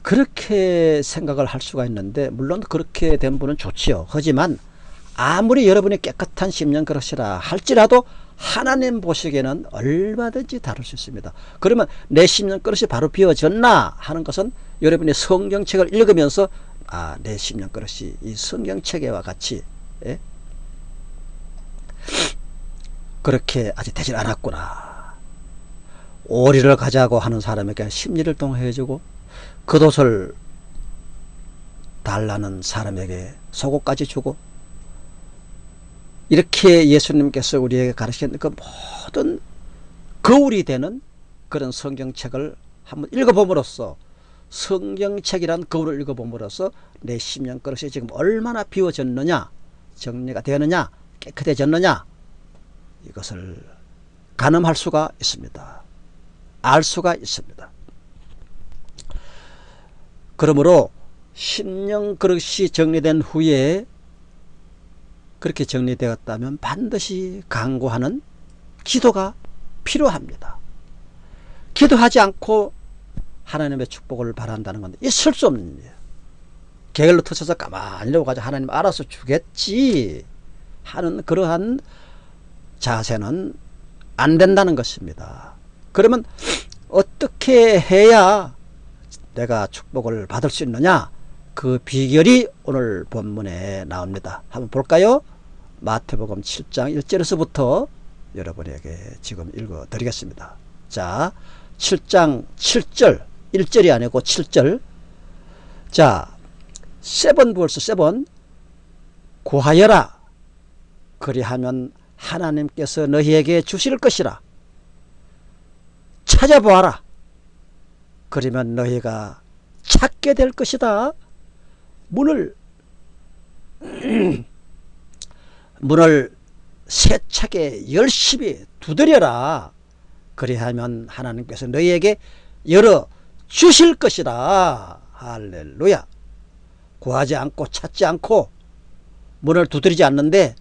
그렇게 생각을 할 수가 있는데, 물론 그렇게 된 분은 좋지요. 하지만 아무리 여러분이 깨끗한 10년 그릇이라 할지라도 하나님 보시기에는 얼마든지 다룰 수 있습니다. 그러면 내 10년 그릇이 바로 비워졌나 하는 것은 여러분이 성경책을 읽으면서 아, 내 10년 그릇이 이 성경책에와 같이 예? 그렇게 아직 되질 않았구나. 오리를 가자고 하는 사람에게 심리를 통해주고 겉옷을 달라는 사람에게 속옷까지 주고 이렇게 예수님께서 우리에게 가르치는 그 모든 거울이 되는 그런 성경책을 한번 읽어봄으로써 성경책이란 거울을 읽어봄으로써 내 심령 그릇이 지금 얼마나 비워졌느냐 정리가 되었느냐 깨끗해졌느냐 이것을 가늠할 수가 있습니다. 알 수가 있습니다. 그러므로 심령 그릇이 정리된 후에 그렇게 정리되었다면 반드시 강구하는 기도가 필요합니다. 기도하지 않고 하나님의 축복을 바란다는 건 있을 수 없는 일이에요. 게을러 터쳐서 가만히 가지고 하나님 알아서 주겠지 하는 그러한 자세는 안 된다는 것입니다. 그러면 어떻게 해야 내가 축복을 받을 수 있느냐 그 비결이 오늘 본문에 나옵니다. 한번 볼까요? 마태복음 7장 1절에서부터 여러분에게 지금 읽어 드리겠습니다. 자, 7장 7절, 1절이 아니고 7절. 자, 세번 벌써 세번 구하여라. 그리하면 하나님께서 너희에게 주실 것이라. 찾아보아라. 그러면 너희가 찾게 될 것이다. 문을 문을 세차게 열심히 두드려라. 그리하면 하나님께서 너희에게 열어 주실 것이다. 할렐루야. 구하지 않고 찾지 않고 문을 두드리지 않는데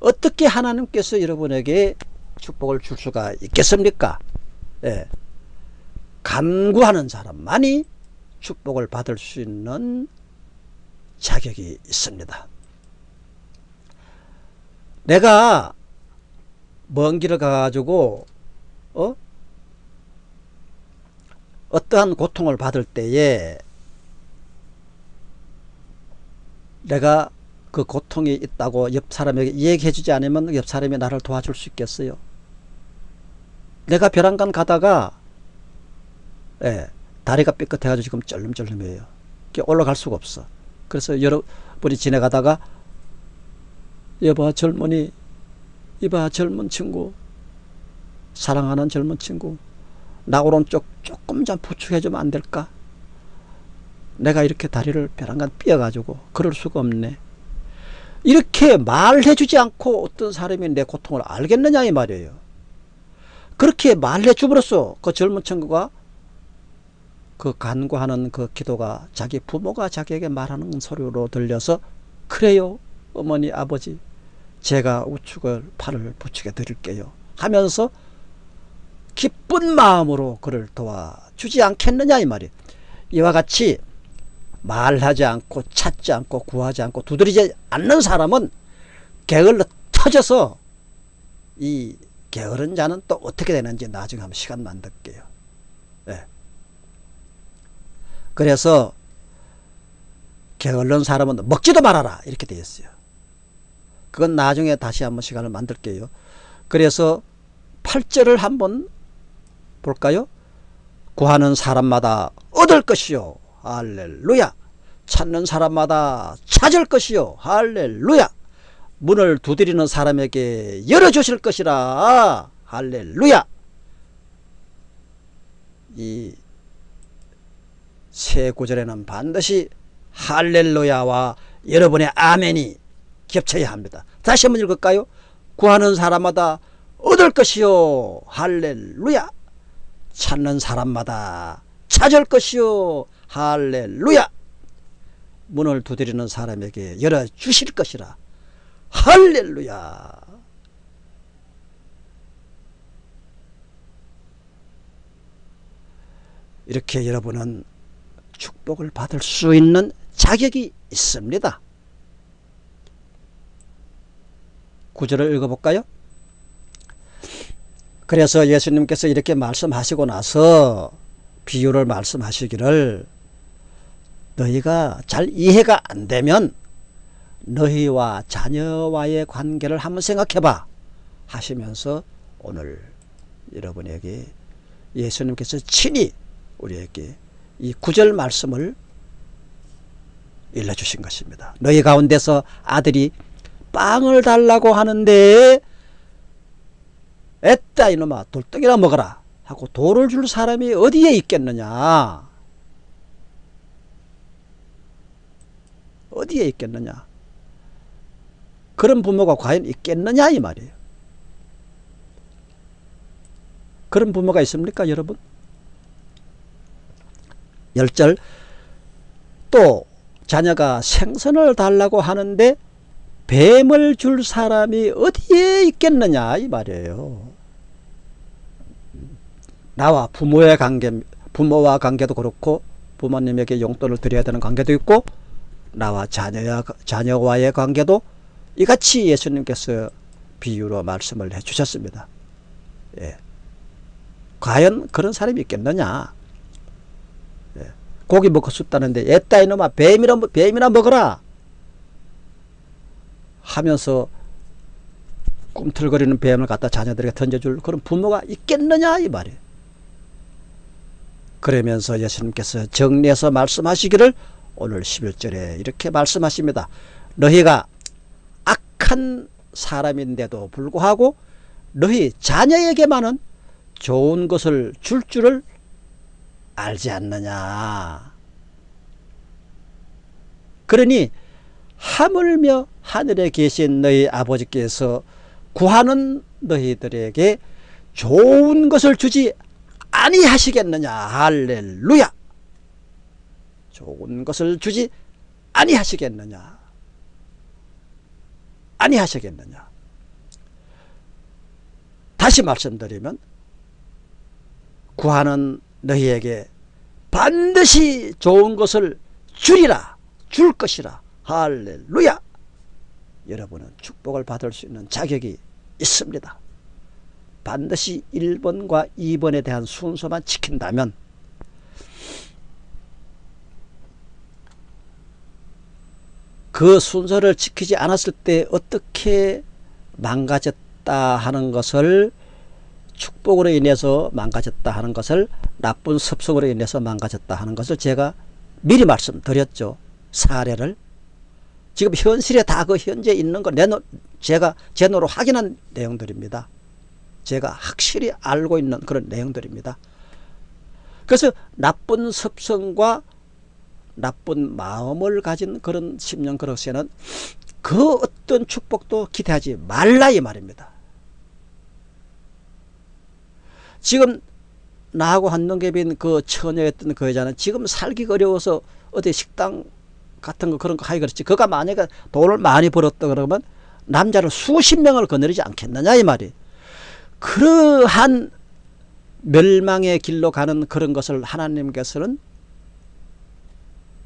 어떻게 하나님께서 여러분에게 축복을 줄 수가 있겠습니까? 예. 간구하는 사람만이 축복을 받을 수 있는 자격이 있습니다. 내가 먼 길을 가가지고 어? 어떠한 고통을 받을 때에 내가 그 고통이 있다고 옆 사람에게 얘기해 주지 않으면 옆 사람이 나를 도와줄 수 있겠어요? 내가 벼랑간 가다가 예, 다리가 삐끗해가지고 지금 쩔름쩔름해요. 올라갈 수가 없어. 그래서 여러분이 지나가다가 여봐 젊은이 이봐 젊은 친구 사랑하는 젊은 친구 나 오른쪽 조금 좀 부축해주면 안 될까? 내가 이렇게 다리를 벼랑간 삐어가지고 그럴 수가 없네. 이렇게 말해주지 않고 어떤 사람이 내 고통을 알겠느냐 이 말이에요. 그렇게 말해주므로써 그 젊은 친구가 그 간구하는 그 기도가 자기 부모가 자기에게 말하는 소리로 들려서 그래요 어머니 아버지 제가 우측을 팔을 부축해 드릴게요 하면서 기쁜 마음으로 그를 도와주지 않겠느냐 이 말이에요. 이와 같이 말하지 않고 찾지 않고 구하지 않고 두드리지 않는 사람은 게을러 터져서 이 게으른 자는 또 어떻게 되는지 나중에 한번 시간 만들게요. 네. 그래서 게을른 사람은 먹지도 말아라 이렇게 되어 있어요. 그건 나중에 다시 한번 시간을 만들게요. 그래서 8절을 한번 볼까요? 구하는 사람마다 얻을 것이요 할렐루야 찾는 사람마다 찾을 것이요 할렐루야 문을 두드리는 사람에게 열어주실 것이라. 할렐루야. 이 세 구절에는 반드시 할렐루야와 여러분의 아멘이 겹쳐야 합니다. 다시 한번 읽을까요? 구하는 사람마다 얻을 것이요. 할렐루야. 찾는 사람마다 찾을 것이요. 할렐루야. 문을 두드리는 사람에게 열어주실 것이라 할렐루야 이렇게 여러분은 축복을 받을 수 있는 자격이 있습니다 구절을 읽어볼까요? 그래서 예수님께서 이렇게 말씀하시고 나서 비유를 말씀하시기를 너희가 잘 이해가 안 되면 너희와 자녀와의 관계를 한번 생각해 봐 하시면서 오늘 여러분에게 예수님께서 친히 우리에게 이 구절 말씀을 일러주신 것입니다. 너희 가운데서 아들이 빵을 달라고 하는데 애따 이놈아. 돌덩이나 먹어라. 하고 돌을 줄 사람이 어디에 있겠느냐? 어디에 있겠느냐 그런 부모가 과연 있겠느냐 이 말이에요. 그런 부모가 있습니까 여러분? 열절 또 자녀가 생선을 달라고 하는데 뱀을 줄 사람이 어디에 있겠느냐 이 말이에요. 나와 부모의 관계 부모와 관계도 그렇고 부모님에게 용돈을 드려야 되는 관계도 있고 나와 자녀와, 자녀와의 관계도 이같이 예수님께서 비유로 말씀을 해 주셨습니다. 예. 과연 그런 사람이 있겠느냐? 예. 고기 먹고 싶다는데 애따 이놈아 뱀이나, 뱀이나 먹어라 하면서 꿈틀거리는 뱀을 갖다 자녀들에게 던져줄 그런 부모가 있겠느냐 이 말이에요. 그러면서 예수님께서 정리해서 말씀하시기를 오늘 11절에 이렇게 말씀하십니다. 너희가 악한 사람인데도 불구하고 너희 자녀에게만은 좋은 것을 줄 줄을 알지 않느냐. 그러니 하물며 하늘에 계신 너희 아버지께서 구하는 너희들에게 좋은 것을 주지 아니하시겠느냐. 할렐루야. 좋은 것을 주지 아니하시겠느냐 아니하시겠느냐? 다시 말씀드리면 구하는 너희에게 반드시 좋은 것을 주리라 줄 것이라. 할렐루야! 여러분은 축복을 받을 수 있는 자격이 있습니다. 반드시 1번과 2번에 대한 순서만 지킨다면 그 순서를 지키지 않았을 때 어떻게 망가졌다 하는 것을 축복으로 인해서 망가졌다 하는 것을 나쁜 습성으로 인해서 망가졌다 하는 것을 제가 미리 말씀드렸죠. 사례를. 지금 현실에 다 그 현재 있는 거 내노, 제가 제 노로 확인한 내용들입니다. 제가 확실히 알고 있는 그런 내용들입니다. 그래서 나쁜 습성과 나쁜 마음을 가진 그런 심령 그릇에는 그 어떤 축복도 기대하지 말라 이 말입니다. 지금 나하고 한동계빈 그 처녀였던 그 여자는 지금 살기 어려워서 어디 식당 같은 거 그런 거 하기 그렇지. 그가 만약에 돈을 많이 벌었다 그러면 남자를 수십 명을 거느리지 않겠느냐 이 말이. 그러한 멸망의 길로 가는 그런 것을 하나님께서는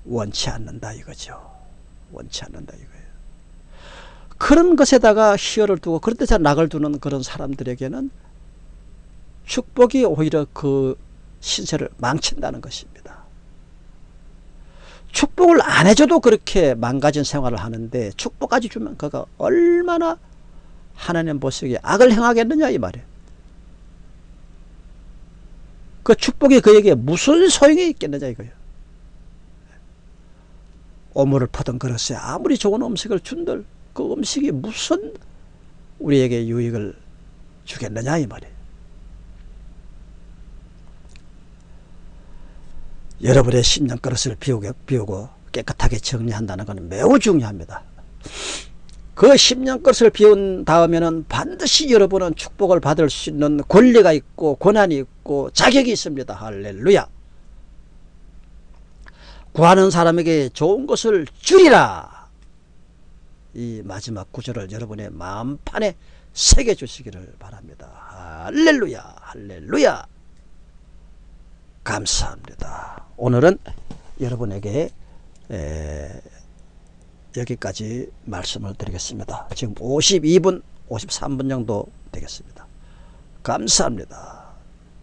원치 않는다 이거죠. 원치 않는다 이거예요. 그런 것에다가 희열을 두고 그런 데서 낙을 두는 그런 사람들에게는 축복이 오히려 그 신세를 망친다는 것입니다. 축복을 안 해줘도 그렇게 망가진 생활을 하는데 축복까지 주면 그가 얼마나 하나님 보시기에 악을 행하겠느냐 이 말이에요. 그 축복이 그에게 무슨 소용이 있겠느냐 이거예요. 오물을 퍼던 그릇에 아무리 좋은 음식을 준들 그 음식이 무슨 우리에게 유익을 주겠느냐 이 말이에요. 여러분의 심령 그릇을 비우고, 비우고 깨끗하게 정리한다는 것은 매우 중요합니다. 그 10년 것을 비운 다음에는 반드시 여러분은 축복을 받을 수 있는 권리가 있고 고난이 있고 자격이 있습니다. 할렐루야. 구하는 사람에게 좋은 것을 주리라. 이 마지막 구절을 여러분의 마음판에 새겨 주시기를 바랍니다. 할렐루야. 할렐루야. 감사합니다. 오늘은 여러분에게 에, 여기까지 말씀을 드리겠습니다. 지금 52분, 53분 정도 되겠습니다. 감사합니다.